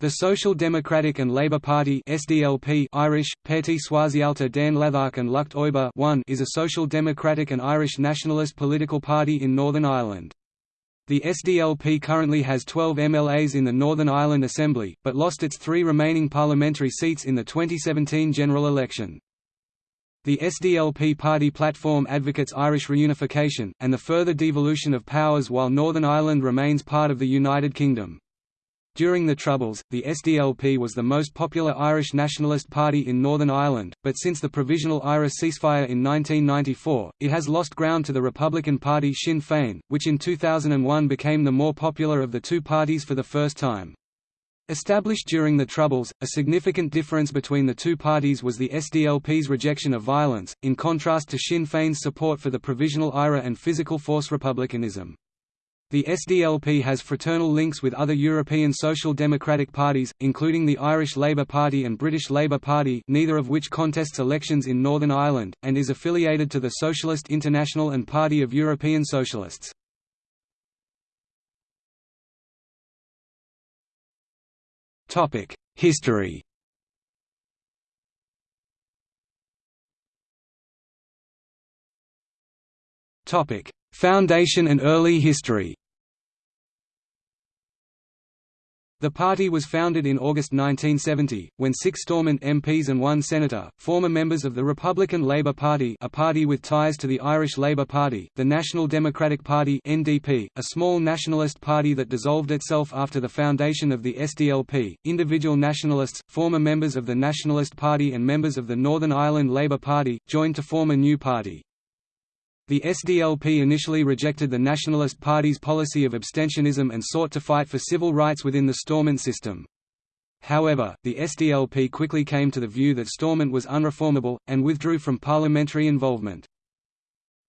The Social Democratic and Labour Party SDLP Irish, Party Sosialta den Leathach and Lucht Oibre one is a social democratic and Irish nationalist political party in Northern Ireland. The SDLP currently has 12 MLAs in the Northern Ireland Assembly, but lost its three remaining parliamentary seats in the 2017 general election. The SDLP party platform advocates Irish reunification, and the further devolution of powers while Northern Ireland remains part of the United Kingdom. During the Troubles, the SDLP was the most popular Irish nationalist party in Northern Ireland, but since the Provisional IRA ceasefire in 1994, it has lost ground to the Republican Party Sinn Féin, which in 2001 became the more popular of the two parties for the first time. Established during the Troubles, a significant difference between the two parties was the SDLP's rejection of violence, in contrast to Sinn Féin's support for the Provisional IRA and physical force republicanism. The SDLP has fraternal links with other European social democratic parties, including the Irish Labour Party and British Labour Party neither of which contests elections in Northern Ireland, and is affiliated to the Socialist International and Party of European Socialists. History Foundation and early history The party was founded in August 1970, when six Stormont MPs and one senator, former members of the Republican Labour Party a party with ties to the Irish Labour Party, the National Democratic Party NDP, a small nationalist party that dissolved itself after the foundation of the SDLP, individual nationalists, former members of the Nationalist Party and members of the Northern Ireland Labour Party, joined to form a new party. The SDLP initially rejected the Nationalist Party's policy of abstentionism and sought to fight for civil rights within the Stormont system. However, the SDLP quickly came to the view that Stormont was unreformable, and withdrew from parliamentary involvement.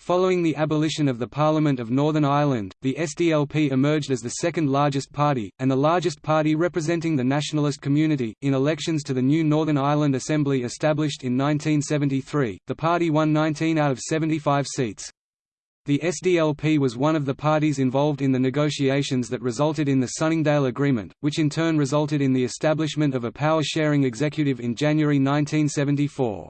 Following the abolition of the Parliament of Northern Ireland, the SDLP emerged as the second largest party, and the largest party representing the nationalist community. In elections to the new Northern Ireland Assembly established in 1973, the party won 19 out of 75 seats. The SDLP was one of the parties involved in the negotiations that resulted in the Sunningdale Agreement, which in turn resulted in the establishment of a power-sharing executive in January 1974.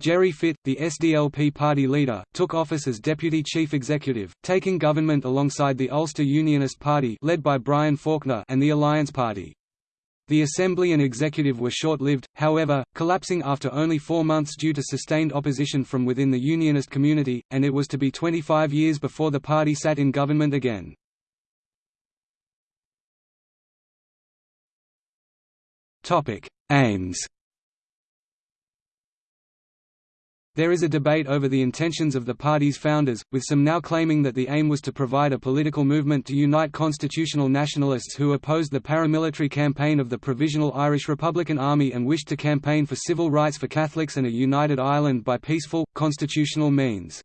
Gerry Fitt, the SDLP party leader, took office as deputy chief executive, taking government alongside the Ulster Unionist Party led by Brian Faulkner and the Alliance Party. The assembly and executive were short-lived, however, collapsing after only four months due to sustained opposition from within the unionist community, and it was to be 25 years before the party sat in government again. Aims There is a debate over the intentions of the party's founders, with some now claiming that the aim was to provide a political movement to unite constitutional nationalists who opposed the paramilitary campaign of the Provisional Irish Republican Army and wished to campaign for civil rights for Catholics and a united Ireland by peaceful, constitutional means.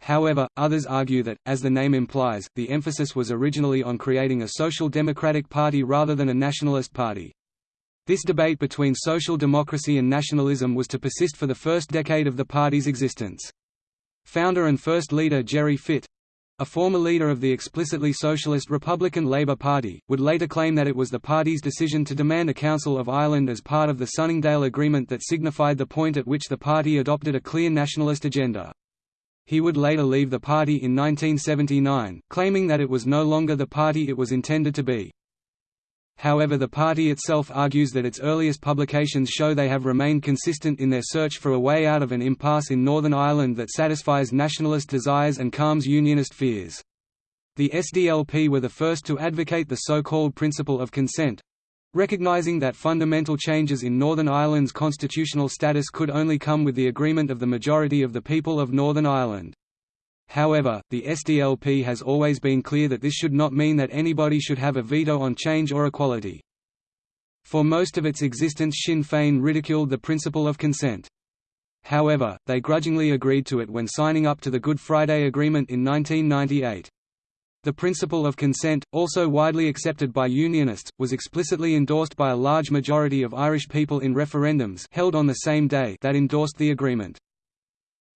However, others argue that, as the name implies, the emphasis was originally on creating a social democratic party rather than a nationalist party. This debate between social democracy and nationalism was to persist for the first decade of the party's existence. Founder and first leader Gerry Fitt—a former leader of the explicitly socialist Republican Labour Party, would later claim that it was the party's decision to demand a Council of Ireland as part of the Sunningdale Agreement that signified the point at which the party adopted a clear nationalist agenda. He would later leave the party in 1979, claiming that it was no longer the party it was intended to be. However the party itself argues that its earliest publications show they have remained consistent in their search for a way out of an impasse in Northern Ireland that satisfies nationalist desires and calms unionist fears. The SDLP were the first to advocate the so-called principle of consent, recognizing that fundamental changes in Northern Ireland's constitutional status could only come with the agreement of the majority of the people of Northern Ireland. However, the SDLP has always been clear that this should not mean that anybody should have a veto on change or equality. For most of its existence Sinn Féin ridiculed the principle of consent. However, they grudgingly agreed to it when signing up to the Good Friday Agreement in 1998. The principle of consent, also widely accepted by Unionists, was explicitly endorsed by a large majority of Irish people in referendums held on the same day that endorsed the agreement.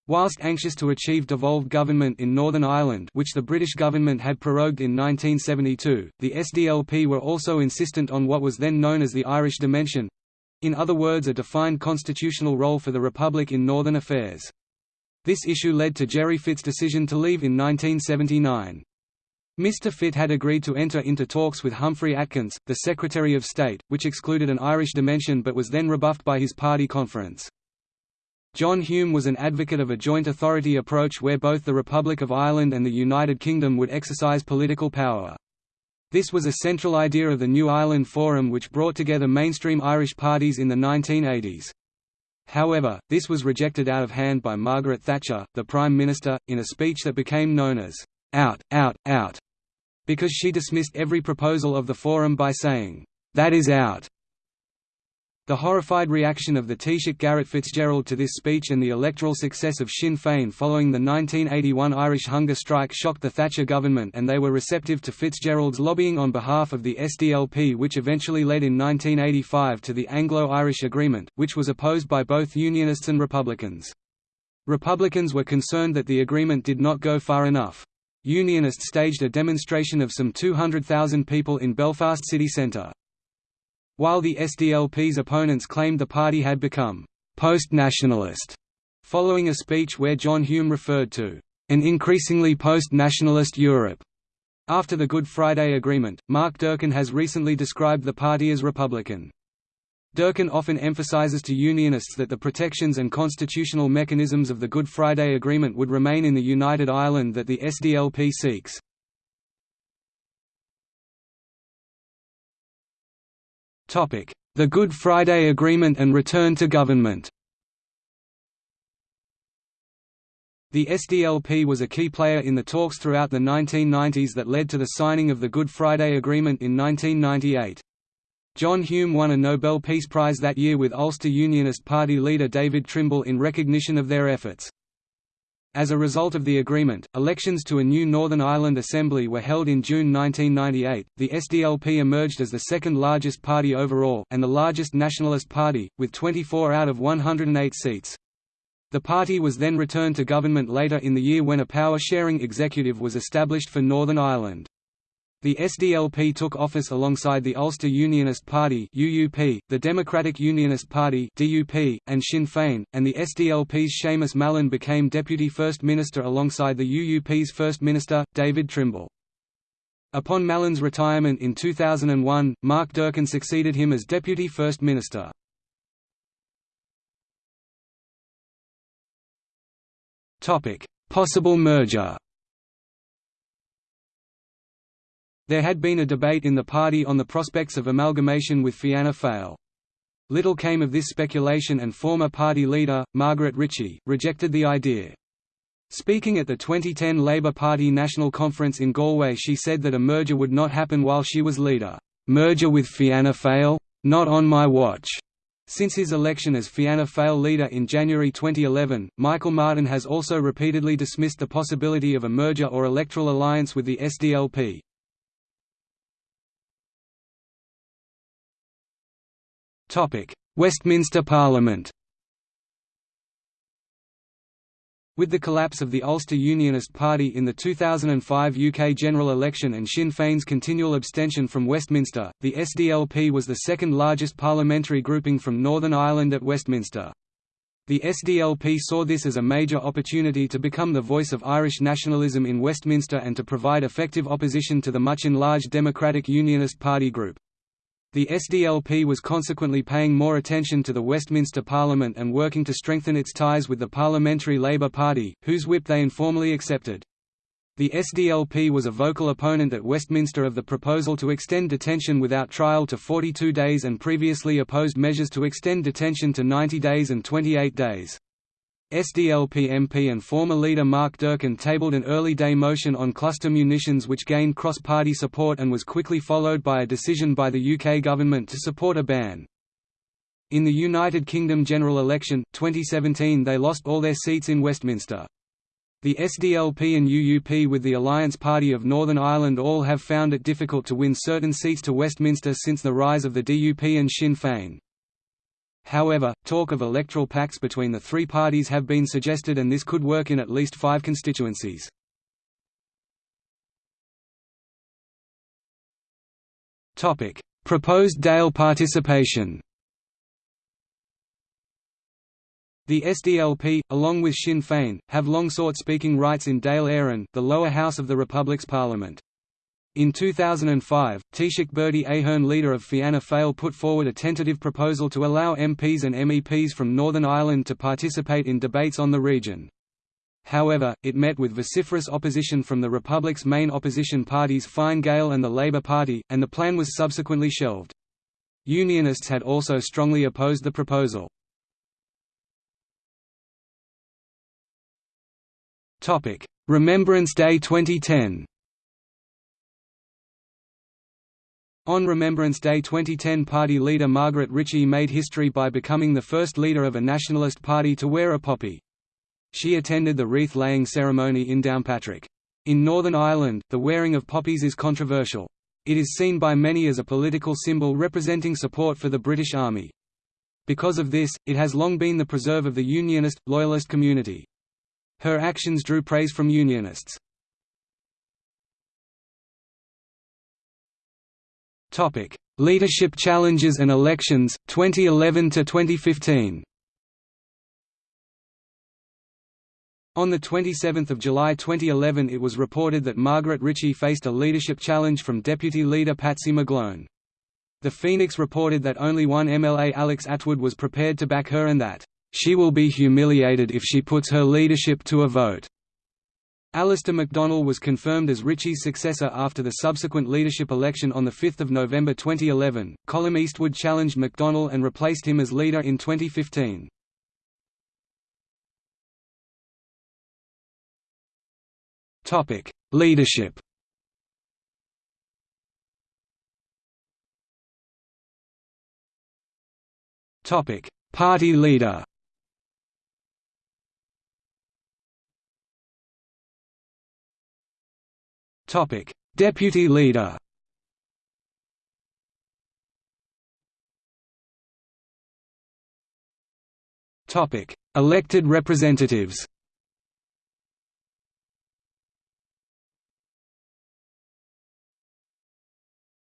Whilst anxious to achieve devolved government in Northern Ireland which the British government had prorogued in 1972, the SDLP were also insistent on what was then known as the Irish Dimension—in other words a defined constitutional role for the Republic in Northern affairs. This issue led to Gerry Fitt's decision to leave in 1979. Mr. Fitt had agreed to enter into talks with Humphrey Atkins, the Secretary of State, which excluded an Irish dimension but was then rebuffed by his party conference. John Hume was an advocate of a joint authority approach where both the Republic of Ireland and the United Kingdom would exercise political power. This was a central idea of the New Ireland Forum which brought together mainstream Irish parties in the 1980s. However, this was rejected out of hand by Margaret Thatcher, the Prime Minister, in a speech that became known as, "'Out, out, out' because she dismissed every proposal of the Forum by saying, "'That is out' The horrified reaction of the Taoiseach Garret FitzGerald to this speech and the electoral success of Sinn Féin following the 1981 Irish hunger strike shocked the Thatcher government and they were receptive to FitzGerald's lobbying on behalf of the SDLP which eventually led in 1985 to the Anglo-Irish Agreement, which was opposed by both Unionists and Republicans. Republicans were concerned that the agreement did not go far enough. Unionists staged a demonstration of some 200,000 people in Belfast city centre. While the SDLP's opponents claimed the party had become «post-nationalist», following a speech where John Hume referred to «an increasingly post-nationalist Europe». After the Good Friday Agreement, Mark Durkan has recently described the party as Republican. Durkan often emphasizes to Unionists that the protections and constitutional mechanisms of the Good Friday Agreement would remain in the United Ireland that the SDLP seeks. The Good Friday Agreement and return to government The SDLP was a key player in the talks throughout the 1990s that led to the signing of the Good Friday Agreement in 1998. John Hume won a Nobel Peace Prize that year with Ulster Unionist Party leader David Trimble in recognition of their efforts. As a result of the agreement, elections to a new Northern Ireland Assembly were held in June 1998. The SDLP emerged as the second largest party overall, and the largest nationalist party, with 24 out of 108 seats. The party was then returned to government later in the year when a power-sharing executive was established for Northern Ireland. The SDLP took office alongside the Ulster Unionist Party (UUP), the Democratic Unionist Party (DUP), and Sinn Féin, and the SDLP's Seamus Mallon became Deputy First Minister alongside the UUP's First Minister, David Trimble. Upon Mallon's retirement in 2001, Mark Durkan succeeded him as Deputy First Minister. Possible merger There had been a debate in the party on the prospects of amalgamation with Fianna Fáil. Little came of this speculation and former party leader, Margaret Ritchie, rejected the idea. Speaking at the 2010 Labour Party National Conference in Galway she said that a merger would not happen while she was leader. "'Merger with Fianna Fáil? Not on my watch!' Since his election as Fianna Fáil leader in January 2011, Michael Martin has also repeatedly dismissed the possibility of a merger or electoral alliance with the SDLP. Westminster Parliament With the collapse of the Ulster Unionist Party in the 2005 UK general election and Sinn Féin's continual abstention from Westminster, the SDLP was the second largest parliamentary grouping from Northern Ireland at Westminster. The SDLP saw this as a major opportunity to become the voice of Irish nationalism in Westminster and to provide effective opposition to the much enlarged Democratic Unionist Party group. The SDLP was consequently paying more attention to the Westminster Parliament and working to strengthen its ties with the Parliamentary Labour Party, whose whip they informally accepted. The SDLP was a vocal opponent at Westminster of the proposal to extend detention without trial to 42 days and previously opposed measures to extend detention to 90 days and 28 days. SDLP MP and former leader Mark Durkan tabled an early-day motion on cluster munitions which gained cross-party support and was quickly followed by a decision by the UK government to support a ban. In the United Kingdom general election, 2017 they lost all their seats in Westminster. The SDLP and UUP with the Alliance Party of Northern Ireland all have found it difficult to win certain seats to Westminster since the rise of the DUP and Sinn Féin. However, talk of electoral pacts between the three parties have been suggested and this could work in at least five constituencies. Proposed Dáil participation The SDLP, along with Sinn Féin, have long sought speaking rights in Dáil Éireann, the lower house of the Republic's parliament. In 2005, Taoiseach Bertie Ahern leader of Fianna Fáil put forward a tentative proposal to allow MPs and MEPs from Northern Ireland to participate in debates on the region. However, it met with vociferous opposition from the Republic's main opposition parties Fine Gael and the Labour Party, and the plan was subsequently shelved. Unionists had also strongly opposed the proposal. Remembrance Day 2010 On Remembrance Day 2010 party leader Margaret Ritchie made history by becoming the first leader of a nationalist party to wear a poppy. She attended the wreath-laying ceremony in Downpatrick. In Northern Ireland, the wearing of poppies is controversial. It is seen by many as a political symbol representing support for the British Army. Because of this, it has long been the preserve of the Unionist, Loyalist community. Her actions drew praise from Unionists. Leadership challenges and elections, 2011 to 2015. On 27 July 2011 it was reported that Margaret Ritchie faced a leadership challenge from Deputy Leader Patsy McGlone. The Phoenix reported that only one MLA Alex Attwood was prepared to back her and that, "...she will be humiliated if she puts her leadership to a vote." Alasdair McDonnell was confirmed as Ritchie's successor after the subsequent leadership election on 5 November 2011. Colum Eastwood challenged McDonnell and replaced him as leader in 2015. Topic: Leadership. Topic: Party leader. Deputy leader. Topic: Elected representatives.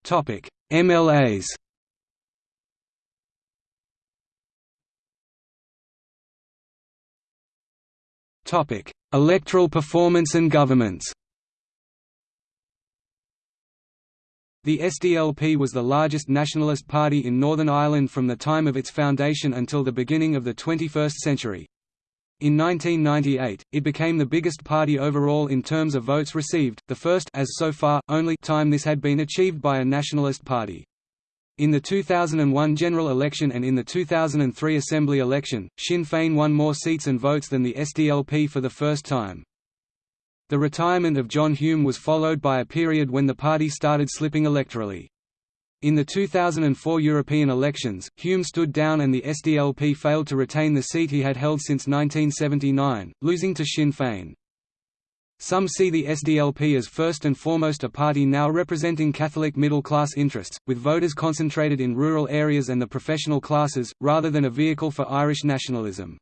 Topic: MLAs. Topic: Electoral performance and governments. The SDLP was the largest nationalist party in Northern Ireland from the time of its foundation until the beginning of the 21st century. In 1998, it became the biggest party overall in terms of votes received, the first as so far, only time this had been achieved by a nationalist party. In the 2001 general election and in the 2003 assembly election, Sinn Féin won more seats and votes than the SDLP for the first time. The retirement of John Hume was followed by a period when the party started slipping electorally. In the 2004 European elections, Hume stood down and the SDLP failed to retain the seat he had held since 1979, losing to Sinn Féin. Some see the SDLP as first and foremost a party now representing Catholic middle-class interests, with voters concentrated in rural areas and the professional classes, rather than a vehicle for Irish nationalism.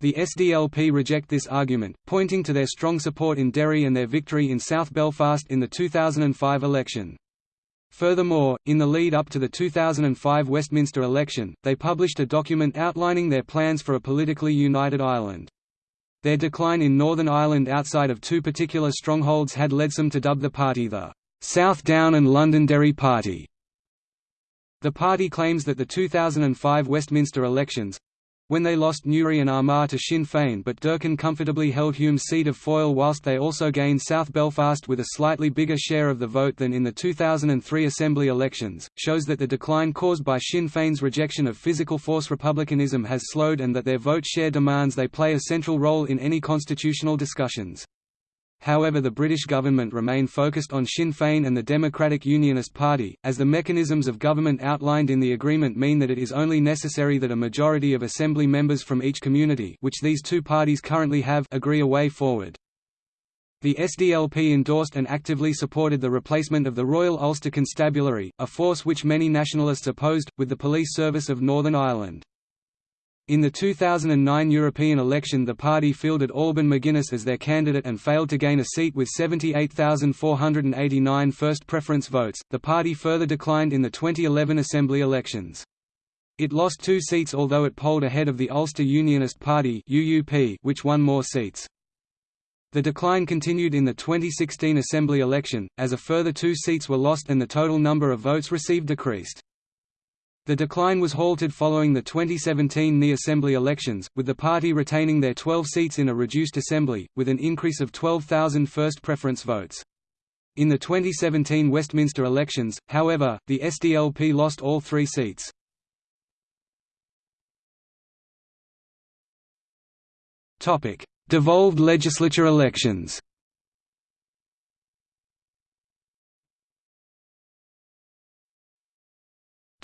The SDLP reject this argument, pointing to their strong support in Derry and their victory in South Belfast in the 2005 election. Furthermore, in the lead up to the 2005 Westminster election, they published a document outlining their plans for a politically united Ireland. Their decline in Northern Ireland outside of two particular strongholds had led some to dub the party the South Down and Londonderry Party. The party claims that the 2005 Westminster elections, when they lost Newry and Armagh to Sinn Féin but Durkan comfortably held Hume's seat of Foyle whilst they also gained South Belfast with a slightly bigger share of the vote than in the 2003 Assembly elections, shows that the decline caused by Sinn Féin's rejection of physical force republicanism has slowed and that their vote share demands they play a central role in any constitutional discussions. However the British government remain focused on Sinn Féin and the Democratic Unionist Party, as the mechanisms of government outlined in the agreement mean that it is only necessary that a majority of Assembly members from each community which these two parties currently have agree a way forward. The SDLP endorsed and actively supported the replacement of the Royal Ulster Constabulary, a force which many nationalists opposed, with the police service of Northern Ireland. In the 2009 European election the party fielded Alban Maginness as their candidate and failed to gain a seat with 78,489 first preference votes. The party further declined in the 2011 Assembly elections. It lost two seats although it polled ahead of the Ulster Unionist Party (UUP), which won more seats. The decline continued in the 2016 Assembly election, as a further two seats were lost and the total number of votes received decreased. The decline was halted following the 2017 NI Assembly elections, with the party retaining their 12 seats in a reduced assembly, with an increase of 12,000 first preference votes. In the 2017 Westminster elections, however, the SDLP lost all three seats. Devolved legislature elections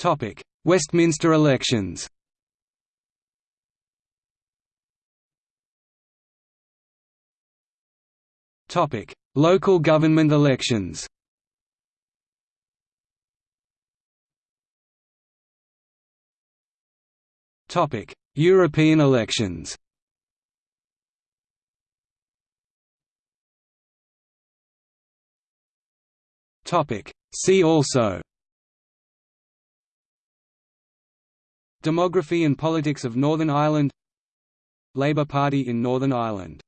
Topic: Westminster elections. Topic: Local government elections. Topic: European elections. Topic: See also Demography and politics of Northern Ireland. Labour Party in Northern Ireland